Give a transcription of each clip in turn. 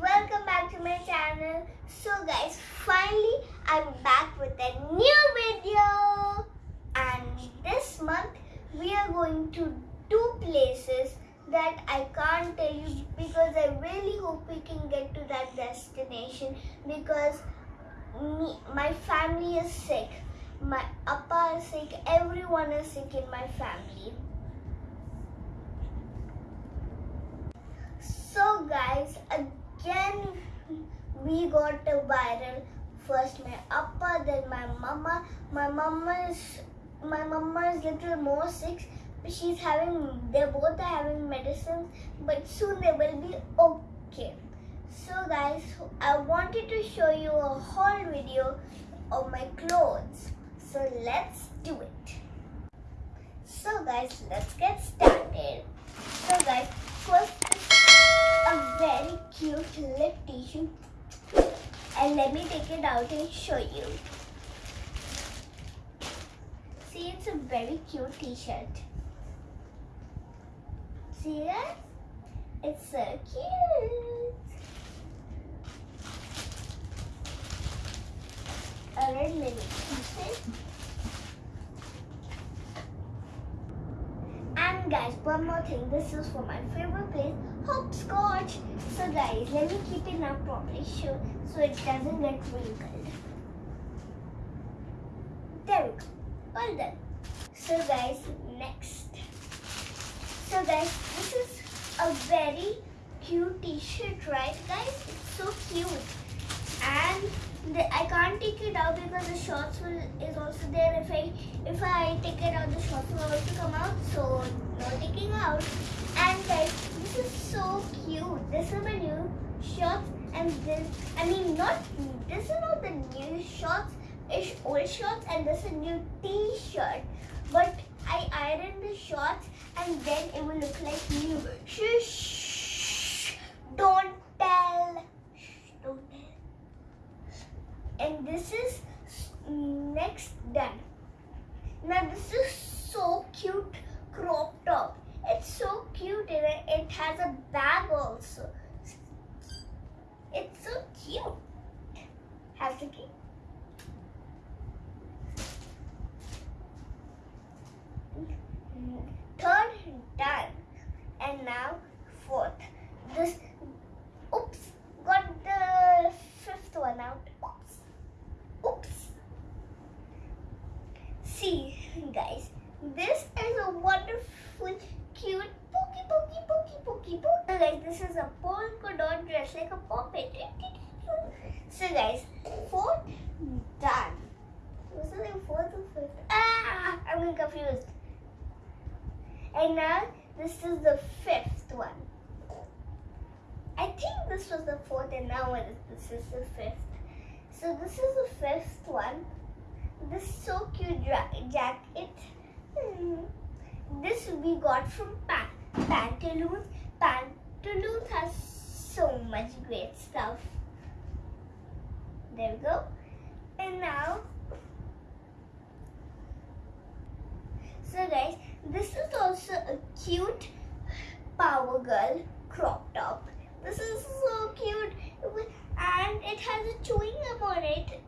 welcome back to my channel. So guys, finally I'm back with a new video. And this month we are going to two places that I can't tell you because I really hope we can get to that destination because me, my family is sick. My appa is sick, everyone is sick in my family. So guys, again got a viral. First my appa, then my mama. My mama is my mama is little more sick. She's having they both are having medicines, but soon they will be okay. So guys, I wanted to show you a haul video of my clothes. So let's do it. So guys, let's get started. So guys, first a very cute lip tissue and let me take it out and show you. See, it's a very cute t-shirt. See that? It's so cute. A red lily t-shirt. And guys, one more thing. This is for my favorite place, hopscotch. So guys, let me keep it now properly so, so it doesn't get wrinkled. There we go. All done. So guys, next. So guys, this is a very cute t-shirt, right guys? It's so cute. And the, I can't take it out because the shorts will is also there. If I if I take it out, the shorts will also come out. So no taking out. And guys, this is so cute. This is my new shorts, and this I mean not this is not the new shorts. It's old shorts, and this is new T-shirt. But I ironed the shorts, and then it will look like new. Shh! Don't tell. Shh, don't tell and this is next done. Now this is so cute crop top. It's so cute and it has a bag also. Cute. Have to keep. Third done. And now fourth. This oops got the fifth one out. Oops. Oops. See, guys, this is a wonderful, cute pokey, pokey, pokey, pokey, pokey. Guys, this is a polka dot dress like a puppet. So, guys, fourth done. Was it like fourth or fifth? Ah, I'm confused. And now this is the fifth one. I think this was the fourth, and now it is- this is the fifth. So this is the fifth one. This so cute jacket. Hmm. This we got from pa- Pantaloons. Pantaloons has so much great stuff. There we go. And now, so guys, this is also a cute Power Girl crop top. This is so cute. And it has a chewing gum on it.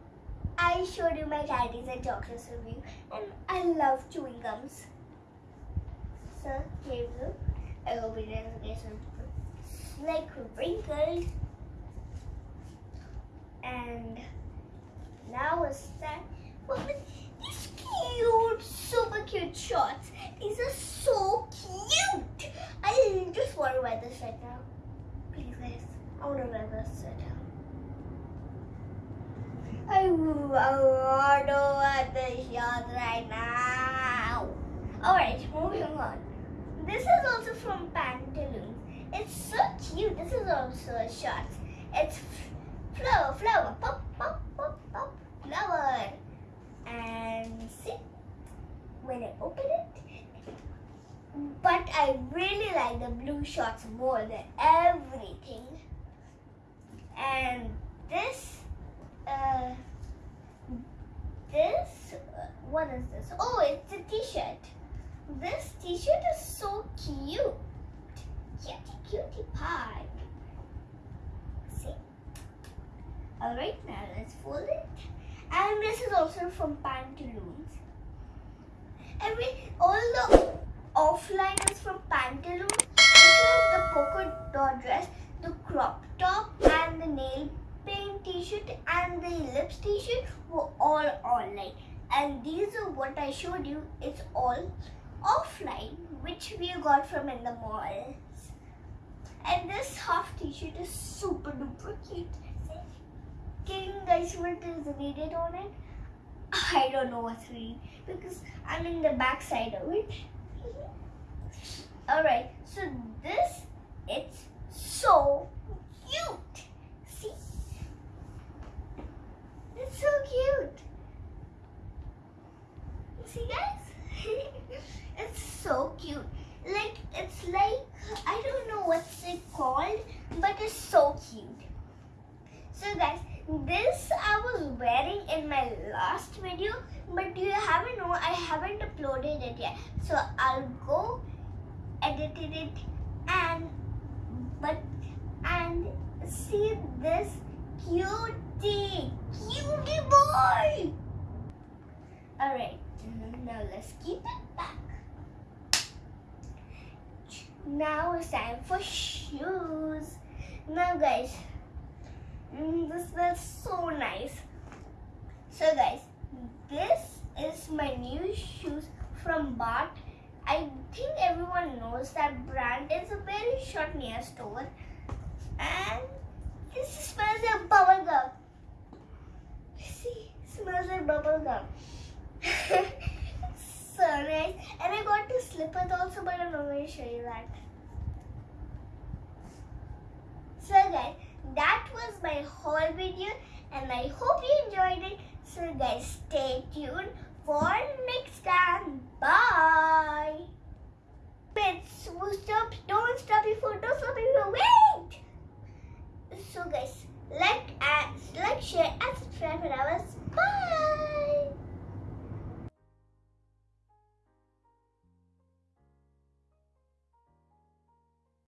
I showed you my candies and chocolates review. And I love chewing gums. So here we go. I hope it doesn't get some like wrinkled. And now it's time for these cute, super cute shorts. These are so cute. I just want to wear this right now. Please. I want to wear this right now. I want to wear this shorts right now. Alright, moving on. This is also from Pantaloons. It's so cute. This is also a shorts. It's flower, flower, pop, pop, pop, pop, flower. And see, when I open it, but I really like the blue shorts more than everything. And this, uh, this, uh, what is this? Oh, it's a t-shirt. This t-shirt is so cute. Cutie, cutie pie. See? Alright, now let's fold it. And this is also from Pantaloons. Every all the offline is from Pantaloons. The polka dot dress, the crop top, and the nail paint t-shirt and the lips t-shirt were all online. And these are what I showed you. It's all offline, which we got from in the malls. And this half t-shirt is super duper cute. Guys what is read on it? I don't know what's read because I'm in the back side of it. Alright, so this it's so cute. See? It's so cute. See guys? it's so cute. Like it's like I don't know what's it called, but it's so cute. So guys, this I was wearing in my last video, but you haven't know I haven't uploaded it yet. So I'll go edit it and but and see this cutie cutie boy. Alright, now let's keep it back. Now it's time for shoes. Now guys, mm, this smells so nice. So guys, this is my new shoes from Bata. I think everyone knows that brand is a very short near store. And this smells like bubble gum. See, smells like bubble gum. so nice. And I got the slippers also, but I'm not going to show you that. So guys, that was my whole video and I hope you enjoyed it. So guys, stay tuned for next time. Bye. Wait, stop, don't stop phone, don't stop phone, wait!